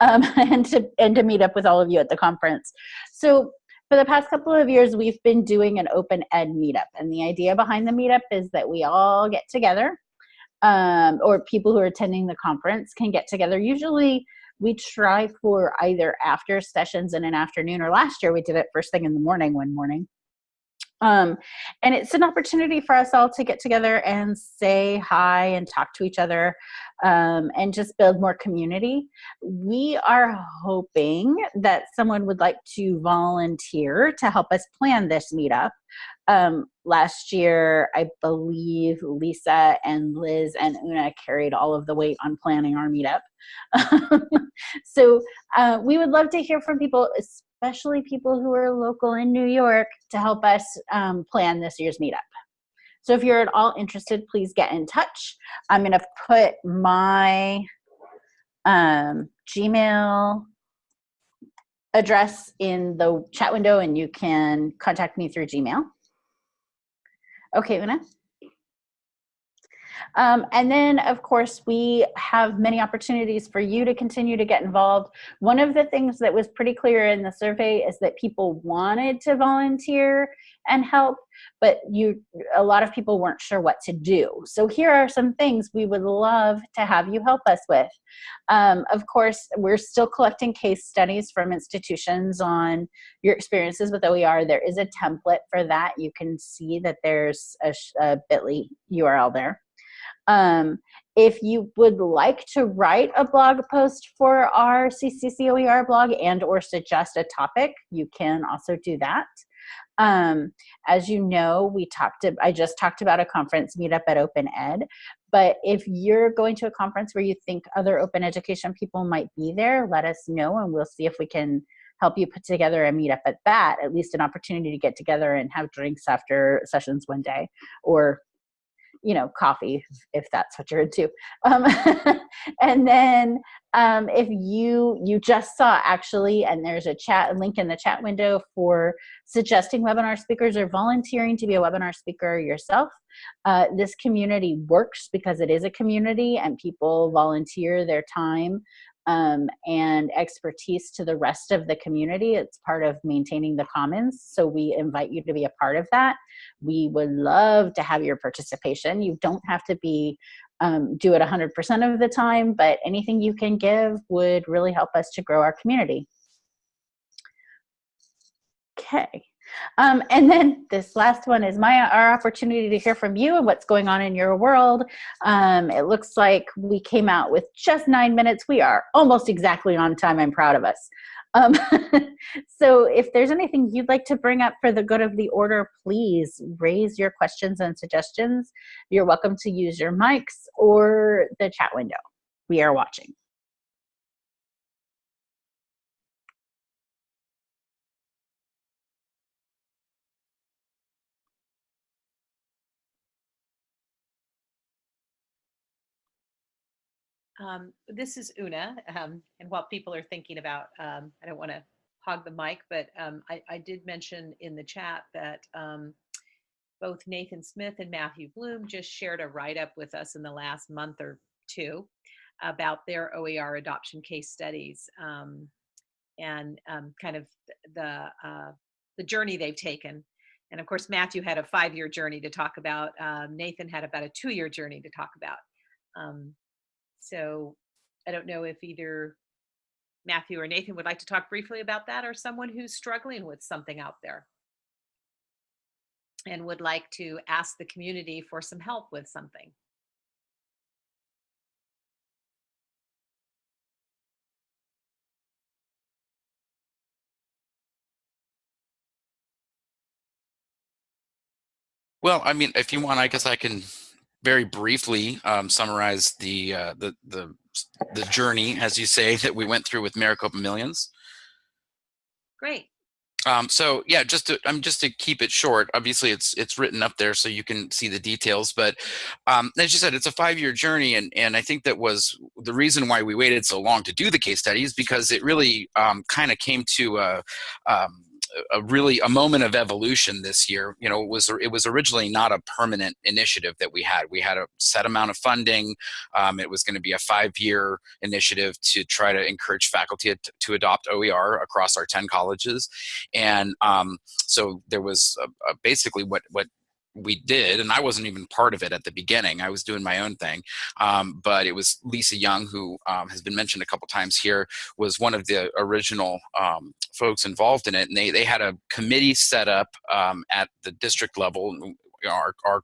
um, and to and to meet up with all of you at the conference. So for the past couple of years, we've been doing an open ed meetup, and the idea behind the meetup is that we all get together, um, or people who are attending the conference can get together. Usually, we try for either after sessions in an afternoon, or last year we did it first thing in the morning one morning. Um, and it's an opportunity for us all to get together and say hi and talk to each other um, and just build more community. We are hoping that someone would like to volunteer to help us plan this meetup. Um, last year, I believe Lisa and Liz and Una carried all of the weight on planning our meetup. so uh, we would love to hear from people, especially people who are local in New York, to help us um, plan this year's meetup. So if you're at all interested, please get in touch. I'm going to put my um, Gmail address in the chat window and you can contact me through Gmail. Okay, Una. Um, and then, of course, we have many opportunities for you to continue to get involved. One of the things that was pretty clear in the survey is that people wanted to volunteer and help, but you a lot of people weren't sure what to do. So here are some things we would love to have you help us with. Um, of course, we're still collecting case studies from institutions on your experiences with OER. There is a template for that. You can see that there's a, a bit.ly URL there. Um, if you would like to write a blog post for our CCCOER blog and or suggest a topic, you can also do that. Um, as you know, we talked, I just talked about a conference meetup at Open Ed, but if you're going to a conference where you think other open education people might be there, let us know and we'll see if we can help you put together a meetup at that, at least an opportunity to get together and have drinks after sessions one day or you know, coffee if that's what you're into. Um, and then um, if you you just saw actually, and there's a chat link in the chat window for suggesting webinar speakers or volunteering to be a webinar speaker yourself. Uh, this community works because it is a community and people volunteer their time um, and expertise to the rest of the community. It's part of maintaining the commons. So we invite you to be a part of that. We would love to have your participation. You don't have to be um, do it 100% of the time, but anything you can give would really help us to grow our community. Okay. Um, and then this last one is my our opportunity to hear from you and what's going on in your world. Um, it looks like we came out with just nine minutes. We are almost exactly on time. I'm proud of us. Um, so if there's anything you'd like to bring up for the good of the order, please raise your questions and suggestions. You're welcome to use your mics or the chat window. We are watching. Um, this is Una, um, and while people are thinking about, um, I don't want to hog the mic, but um, I, I, did mention in the chat that um, both Nathan Smith and Matthew Bloom just shared a write-up with us in the last month or two about their OER adoption case studies um, and kind of the uh, the journey they've taken. And of course, Matthew had a five-year journey to talk about. Nathan had about a two-year journey to talk about. Um, so I don't know if either Matthew or Nathan would like to talk briefly about that or someone who's struggling with something out there and would like to ask the community for some help with something. Well, I mean, if you want, I guess I can very briefly um, summarize the, uh, the, the, the journey, as you say, that we went through with Maricopa Millions. Great. Um, so yeah, just to, I'm just to keep it short. Obviously, it's it's written up there so you can see the details. But um, as you said, it's a five-year journey, and and I think that was the reason why we waited so long to do the case studies because it really um, kind of came to a, um, a really a moment of evolution this year. You know, it was it was originally not a permanent initiative that we had. We had a set amount of funding. Um, it was going to be a five-year initiative to try to encourage faculty to, to adopt OER across our 10 colleges, and um, so there was a, a basically what what we did, and I wasn't even part of it at the beginning. I was doing my own thing, um, but it was Lisa Young, who um, has been mentioned a couple times here, was one of the original um, folks involved in it, and they they had a committee set up um, at the district level. Our, our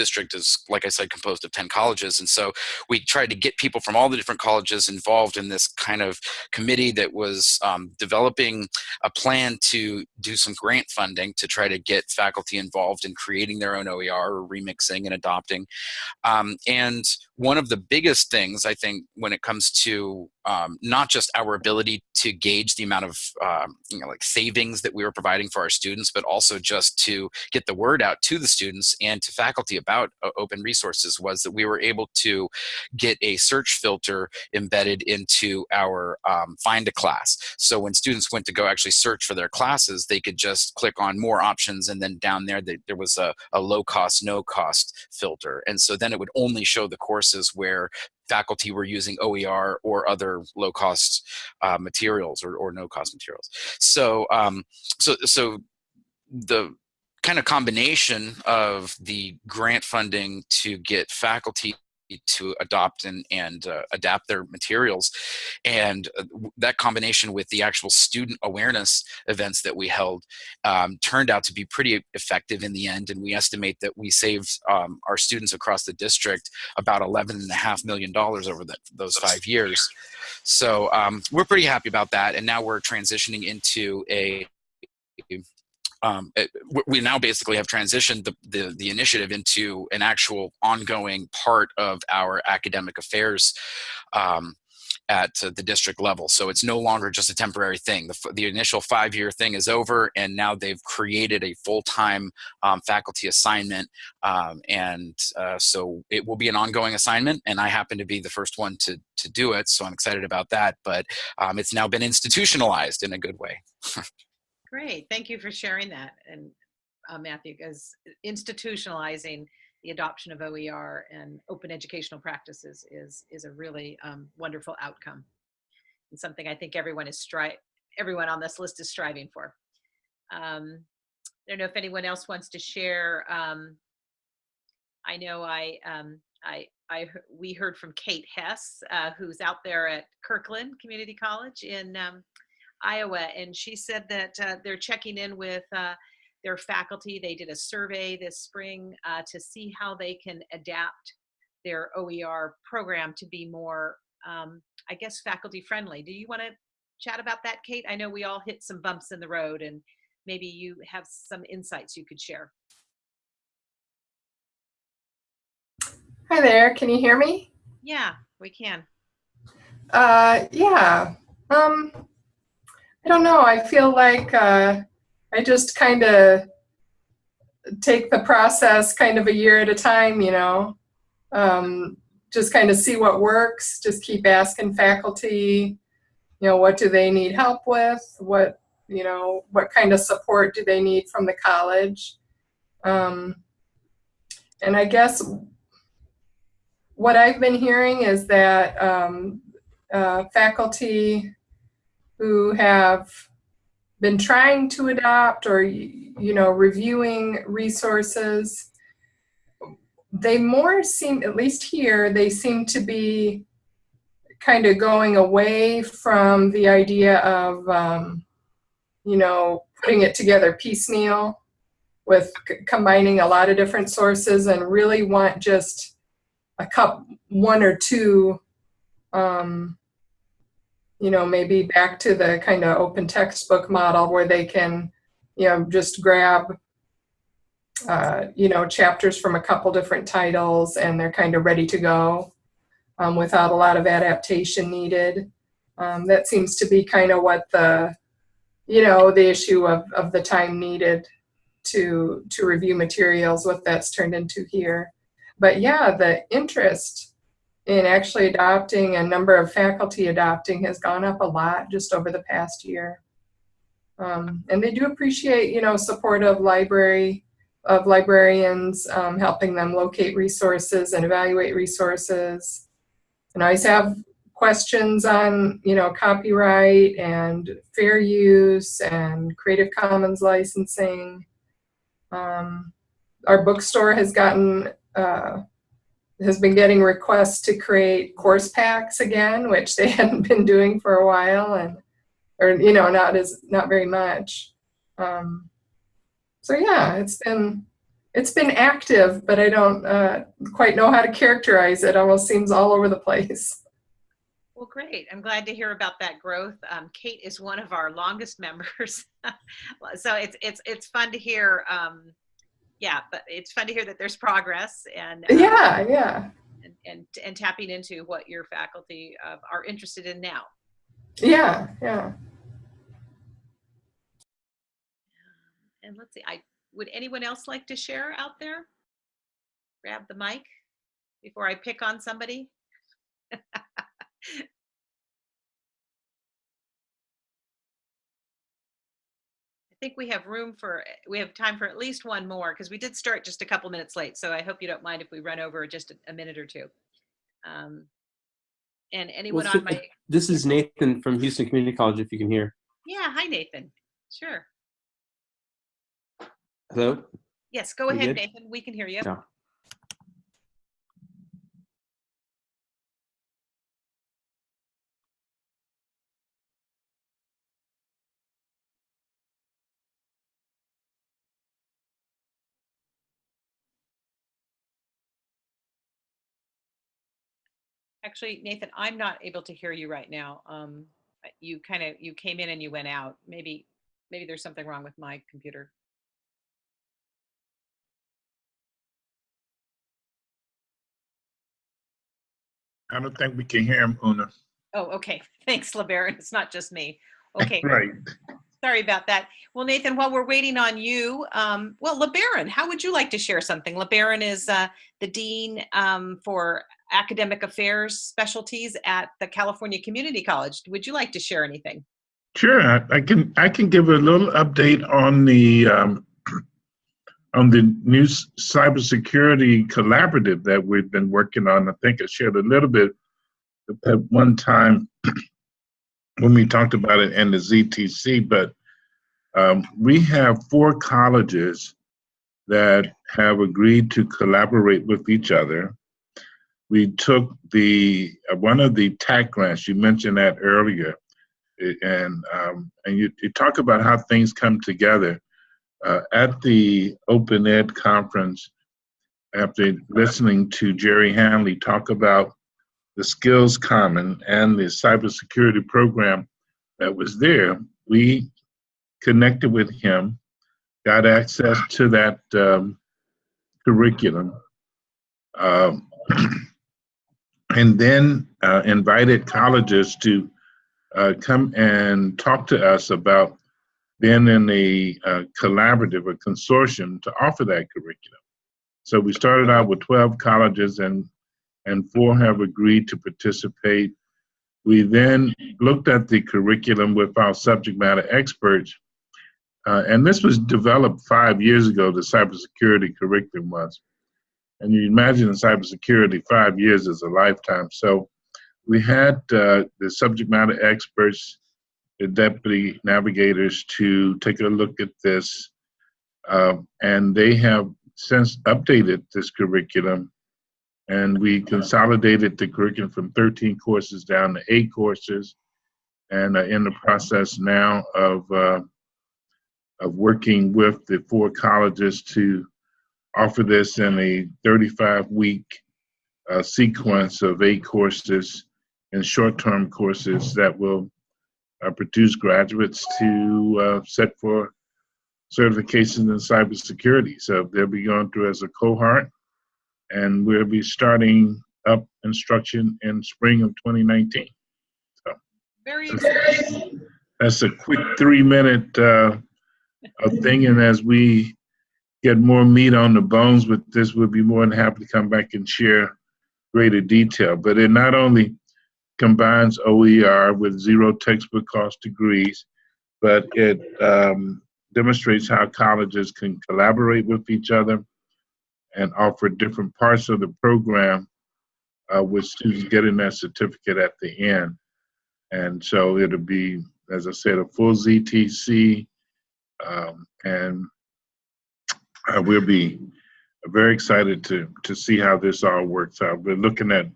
district is, like I said, composed of 10 colleges. And so we tried to get people from all the different colleges involved in this kind of committee that was um, developing a plan to do some grant funding to try to get faculty involved in creating their own OER or remixing and adopting. Um, and one of the biggest things, I think, when it comes to um, not just our ability to gauge the amount of um, you know, like savings that we were providing for our students, but also just to get the word out to the students and to faculty about uh, open resources was that we were able to get a search filter embedded into our um, find a class. So when students went to go actually search for their classes, they could just click on more options and then down there they, there was a, a low cost, no cost filter. And so then it would only show the courses where faculty were using OER or other low cost uh, materials or, or no cost materials. So, um, so, so the kind of combination of the grant funding to get faculty to adopt and, and uh, adapt their materials. And uh, that combination with the actual student awareness events that we held um, turned out to be pretty effective in the end. And we estimate that we saved um, our students across the district about $11.5 million over the, those five years. So um, we're pretty happy about that. And now we're transitioning into a um, it, we now basically have transitioned the, the, the, initiative into an actual ongoing part of our academic affairs um, at the district level. So it's no longer just a temporary thing. The, the initial five-year thing is over, and now they've created a full-time um, faculty assignment, um, and uh, so it will be an ongoing assignment. And I happen to be the first one to to do it, so I'm excited about that. But um, it's now been institutionalized in a good way. Great, thank you for sharing that, and uh, Matthew, because institutionalizing the adoption of OER and open educational practices is is a really um, wonderful outcome, and something I think everyone is stri- everyone on this list is striving for. Um, I don't know if anyone else wants to share. Um, I know I um, I I we heard from Kate Hess, uh, who's out there at Kirkwood Community College in um, Iowa, and she said that uh, they're checking in with uh, their faculty. They did a survey this spring uh, to see how they can adapt their OER program to be more, um, I guess, faculty friendly. Do you want to chat about that, Kate? I know we all hit some bumps in the road, and maybe you have some insights you could share. Hi there, can you hear me? Yeah, we can. Uh, yeah. Um, I don't know. I feel like uh, I just kind of take the process kind of a year at a time, you know. Um, just kind of see what works. Just keep asking faculty, you know, what do they need help with? What, you know, what kind of support do they need from the college? Um, and I guess what I've been hearing is that um, uh, faculty who have been trying to adopt or you know reviewing resources they more seem at least here they seem to be kind of going away from the idea of um, you know putting it together piecemeal with combining a lot of different sources and really want just a cup one or two um, you know maybe back to the kind of open textbook model where they can you know just grab uh, you know chapters from a couple different titles and they're kind of ready to go um, without a lot of adaptation needed. Um, that seems to be kind of what the you know the issue of, of the time needed to to review materials what that's turned into here. But yeah the interest in actually adopting and number of faculty adopting has gone up a lot just over the past year. Um, and they do appreciate you know support of library of librarians um, helping them locate resources and evaluate resources. And i always have questions on you know copyright and fair use and creative commons licensing. Um, our bookstore has gotten uh, has been getting requests to create course packs again which they hadn't been doing for a while and or you know not as not very much um, so yeah it's been it's been active but i don't uh, quite know how to characterize it almost seems all over the place Well, great. I'm glad to hear about that growth. Um, Kate is one of our longest members, so it's it's it's fun to hear. Um, yeah, but it's fun to hear that there's progress and uh, yeah yeah and, and and tapping into what your faculty uh, are interested in now. yeah yeah And let's see, I would anyone else like to share out there? Grab the mic before I pick on somebody. think we have room for, we have time for at least one more because we did start just a couple minutes late. So I hope you don't mind if we run over just a, a minute or two. Um, and anyone Well, so- on my, This is Nathan from Houston Community College, if you can hear. yeah, hi Nathan. Sure. Hello? Yes, go We ahead, good? Nathan. We can hear you. Yeah. Actually, Nathan, I'm not able to hear you right now. Um, you kind of, you came in and you went out. Maybe, maybe there's something wrong with my computer. I don't think we can hear him, Una. Oh, okay. Thanks, LeBaron. It's not just me. Okay. Right. Sorry about that. Well, Nathan, while we're waiting on you, um, well, LeBaron, how would you like to share something? LeBaron is uh, the Dean um, for Academic Affairs Specialties at the California Community College. Would you like to share anything? Sure, I, can I can give a little update on the um, on the new cybersecurity collaborative that we've been working on. I think I shared a little bit at one time when we talked about it in the ZTC, but um, we have four colleges that have agreed to collaborate with each other. We took the uh, one of the TAACCCT grants you mentioned that earlier, and um, and you, you talk about how things come together uh, at the Open Ed conference. After listening to Jerry Hanley talk about the Skills Common and the cybersecurity program that was there, we connected with him, got access to that um, curriculum, um, and then uh, invited colleges to uh, come and talk to us about being in a uh, collaborative, a consortium to offer that curriculum. So we started out with 12 colleges and and four have agreed to participate. We then looked at the curriculum with our subject matter experts, uh, and this was developed five years ago. The cybersecurity curriculum was, and you imagine in cybersecurity, five years is a lifetime. So we had uh, the subject matter experts, the deputy navigators, to take a look at this, um, and they have since updated this curriculum and we consolidated the curriculum from 13 courses down to eight courses and are in the process now of uh, of working with the four colleges to offer this in a 35 week uh, sequence of eight courses and short-term courses that will uh, produce graduates to uh, set for certifications in cybersecurity. So they'll be going through as a cohort and we'll be starting up instruction in spring of 2019. Very exciting. That's a quick three minute uh, thing, and as we get more meat on the bones with this, we'll be more than happy to come back and share greater detail. But it not only combines OER with zero textbook cost degrees, but it um, demonstrates how colleges can collaborate with each other and offer different parts of the program uh, with students getting that certificate at the end. And so it'll be, as I said, a full ZTC, um, and uh, we'll be very excited to to see how this all works out. We're looking at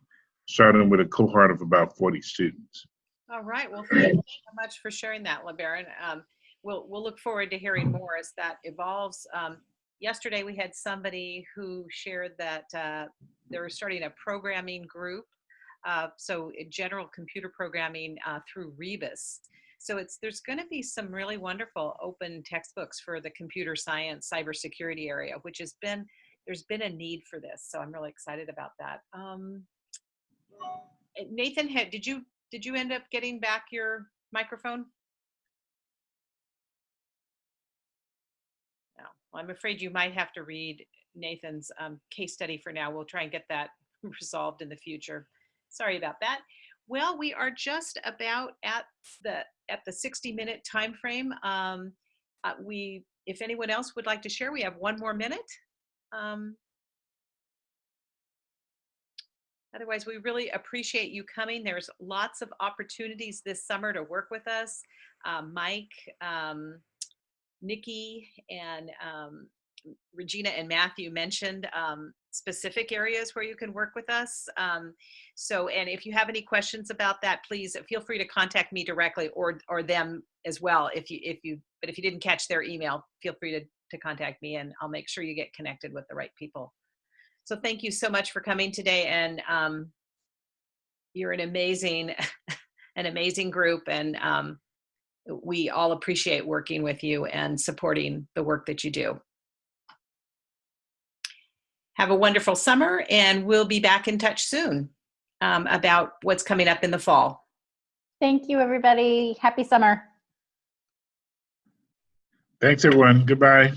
starting with a cohort of about 40 students. All right. Well, thank you so much for sharing that, LeBaron. Um, we'll, we'll look forward to hearing more as that evolves. Um, yesterday, we had somebody who shared that uh, they're starting a programming group. Uh, so general computer programming uh, through Rebus. So it's there's going to be some really wonderful open textbooks for the computer science cybersecurity area, which has been there's been a need for this. So I'm really excited about that. Um, Nathan, had, did you did you end up getting back your microphone? No, well, I'm afraid you might have to read Nathan's um, case study for now. We'll try and get that resolved in the future. Sorry about that. Well, we are just about at the at the 60 minute time frame. Um, uh, we, if anyone else would like to share, we have one more minute. Um, Otherwise, we really appreciate you coming. There's lots of opportunities this summer to work with us. Um, Mike, um, Nikki, and um, Regina and Matthew mentioned um, specific areas where you can work with us. Um, so, and if you have any questions about that, please feel free to contact me directly or or them as well. If you if you but if you didn't catch their email, feel free to to contact me, and I'll make sure you get connected with the right people. So thank you so much for coming today. And um, you're an amazing, an amazing group. And um, we all appreciate working with you and supporting the work that you do. Have a wonderful summer and we'll be back in touch soon um, about what's coming up in the fall. Thank you, everybody. Happy summer. Thanks, everyone. Goodbye.